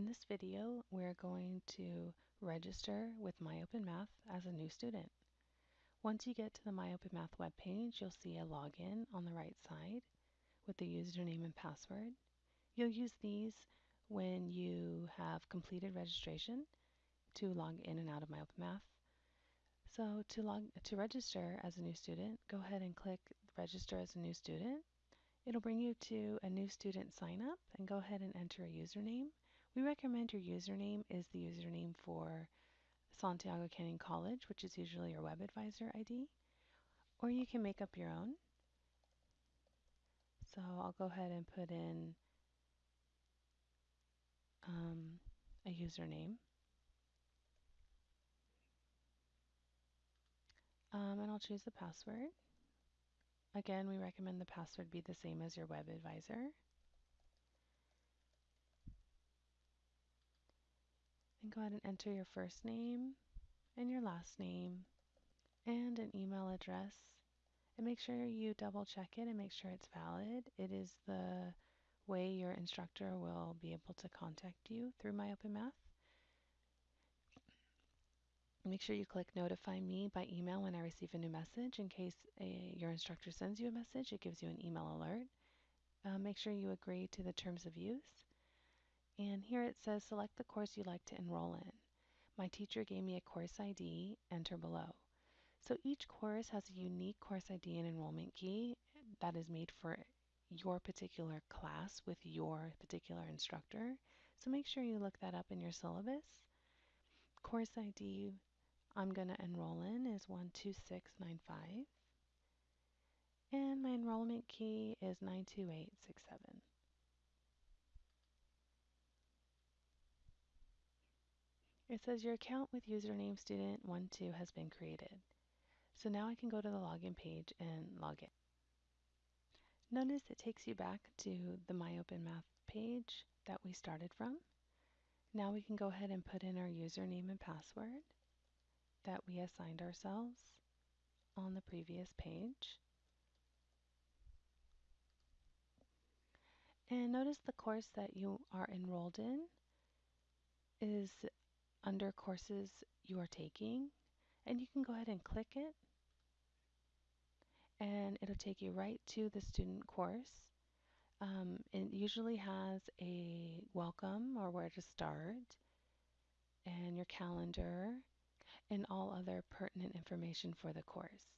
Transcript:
In this video, we're going to register with MyOpenMath as a new student. Once you get to the MyOpenMath webpage, you'll see a login on the right side with the username and password. You'll use these when you have completed registration to log in and out of MyOpenMath. So to log to register as a new student, go ahead and click register as a new student. It'll bring you to a new student sign up and go ahead and enter a username. We recommend your username is the username for Santiago Canyon College, which is usually your web advisor ID, or you can make up your own. So I'll go ahead and put in um, a username. Um, and I'll choose the password. Again, we recommend the password be the same as your web advisor. And go ahead and enter your first name and your last name and an email address. And make sure you double check it and make sure it's valid. It is the way your instructor will be able to contact you through MyOpenMath. Make sure you click notify me by email when I receive a new message. In case a, your instructor sends you a message, it gives you an email alert. Uh, make sure you agree to the terms of use. And here it says select the course you'd like to enroll in. My teacher gave me a course ID, enter below. So each course has a unique course ID and enrollment key that is made for your particular class with your particular instructor. So make sure you look that up in your syllabus. Course ID I'm going to enroll in is 12695. And my enrollment key is 92867. It says your account with username student12 has been created. So now I can go to the login page and log in. Notice it takes you back to the MyOpenMath page that we started from. Now we can go ahead and put in our username and password that we assigned ourselves on the previous page. And notice the course that you are enrolled in is under courses you are taking. And you can go ahead and click it. And it'll take you right to the student course. Um, it usually has a welcome or where to start and your calendar and all other pertinent information for the course.